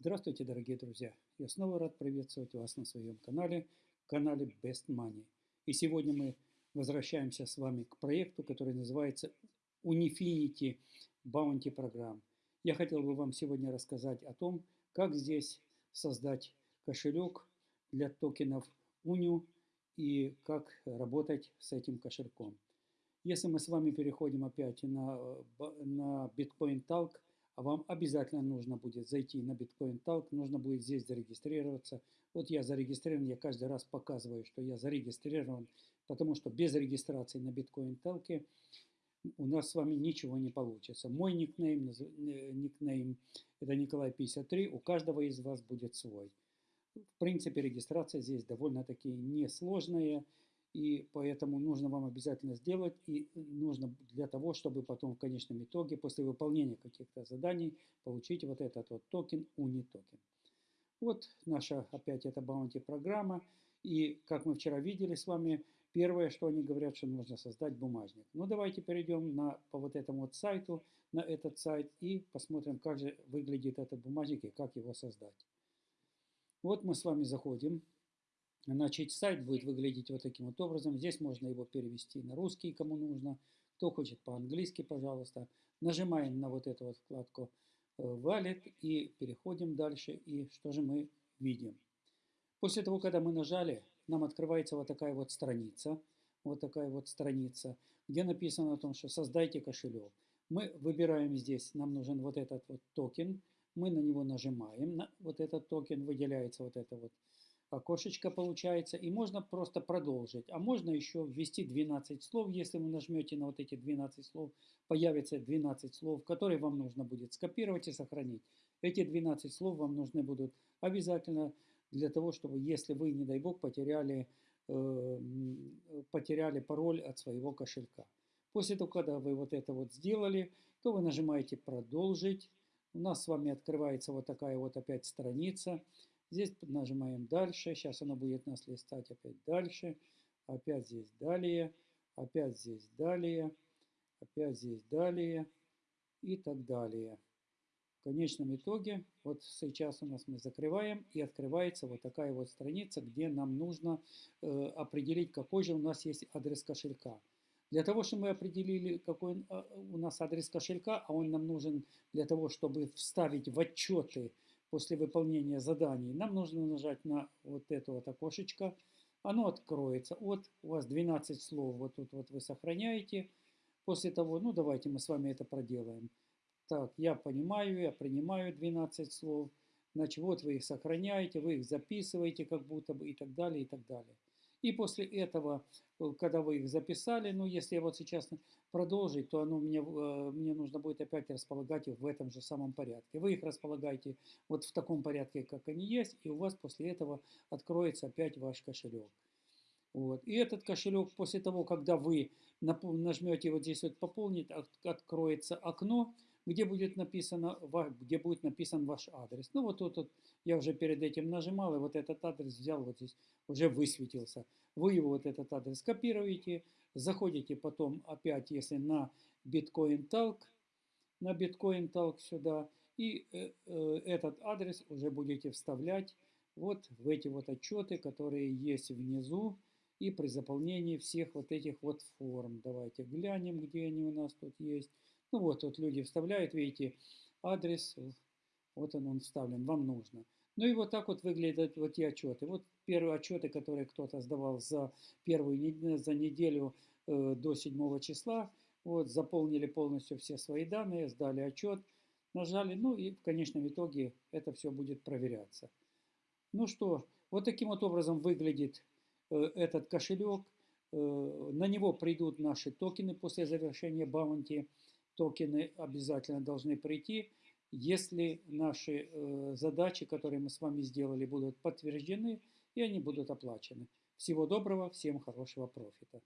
Здравствуйте, дорогие друзья! Я снова рад приветствовать вас на своем канале, канале Best Money. И сегодня мы возвращаемся с вами к проекту, который называется Unifinity Bounty Program. Я хотел бы вам сегодня рассказать о том, как здесь создать кошелек для токенов UNIU и как работать с этим кошельком. Если мы с вами переходим опять на, на Bitcoin Talk, вам обязательно нужно будет зайти на Bitcoin Talk, нужно будет здесь зарегистрироваться. Вот я зарегистрирован, я каждый раз показываю, что я зарегистрирован, потому что без регистрации на Bitcoin Talk у нас с вами ничего не получится. Мой никнейм, э, никнейм это Николай 53, у каждого из вас будет свой. В принципе, регистрация здесь довольно-таки несложная. И поэтому нужно вам обязательно сделать, и нужно для того, чтобы потом в конечном итоге, после выполнения каких-то заданий, получить вот этот вот токен, Uni токен. Вот наша опять эта bounty программа. И как мы вчера видели с вами, первое, что они говорят, что нужно создать бумажник. Ну давайте перейдем на, по вот этому вот сайту, на этот сайт и посмотрим, как же выглядит этот бумажник и как его создать. Вот мы с вами заходим Значит, сайт будет выглядеть вот таким вот образом. Здесь можно его перевести на русский, кому нужно. Кто хочет по-английски, пожалуйста. Нажимаем на вот эту вот вкладку э, Wallet и переходим дальше. И что же мы видим? После того, когда мы нажали, нам открывается вот такая вот страница. Вот такая вот страница, где написано о том, что создайте кошелек. Мы выбираем здесь, нам нужен вот этот вот токен. Мы на него нажимаем, на вот этот токен, выделяется вот это вот окошечко получается, и можно просто продолжить. А можно еще ввести 12 слов. Если вы нажмете на вот эти 12 слов, появится 12 слов, которые вам нужно будет скопировать и сохранить. Эти 12 слов вам нужны будут обязательно для того, чтобы, если вы, не дай бог, потеряли, э, потеряли пароль от своего кошелька. После того, когда вы вот это вот сделали, то вы нажимаете «Продолжить». У нас с вами открывается вот такая вот опять страница. Здесь нажимаем дальше. Сейчас оно будет нас листать опять дальше. Опять здесь далее. Опять здесь далее. Опять здесь далее. И так далее. В конечном итоге, вот сейчас у нас мы закрываем и открывается вот такая вот страница, где нам нужно э, определить, какой же у нас есть адрес кошелька. Для того, чтобы мы определили, какой э, у нас адрес кошелька, а он нам нужен для того, чтобы вставить в отчеты после выполнения заданий, нам нужно нажать на вот это вот окошечко. Оно откроется. Вот у вас 12 слов, вот тут вот вы сохраняете. После того, ну давайте мы с вами это проделаем. Так, я понимаю, я принимаю 12 слов. Значит, вот вы их сохраняете, вы их записываете как будто бы и так далее, и так далее. И после этого, э, когда вы их записали, ну, если я вот сейчас продолжить, то оно мне, э, мне нужно будет опять располагать их в этом же самом порядке. Вы их располагаете вот в таком порядке, как они есть, и у вас после этого откроется опять ваш кошелек. Вот. И этот кошелек после того, когда вы нажмете вот здесь вот «Пополнить», откроется окно, где будет написано, где будет написан ваш адрес. Ну вот тут вот я уже перед этим нажимал, и вот этот адрес взял, вот здесь уже высветился. Вы его вот этот адрес копируете, заходите потом опять, если на Bitcoin Talk, на Bitcoin Talk сюда, и э, э, этот адрес уже будете вставлять вот в эти вот отчеты, которые есть внизу, и при заполнении всех вот этих вот форм. Давайте глянем, где они у нас тут есть. Ну вот, вот люди вставляют, видите, адрес, вот он, он вставлен, вам нужно. Ну и вот так вот выглядят вот эти отчеты. Вот первые отчеты, которые кто-то сдавал за первую за неделю э, до 7 числа. Вот, заполнили полностью все свои данные, сдали отчет, нажали, ну и в конечном итоге это все будет проверяться. Ну что, вот таким вот образом выглядит э, этот кошелек. Э, на него придут наши токены после завершения баунти токены обязательно должны прийти, если наши э, задачи, которые мы с вами сделали, будут подтверждены и они будут оплачены. Всего доброго, всем хорошего профита.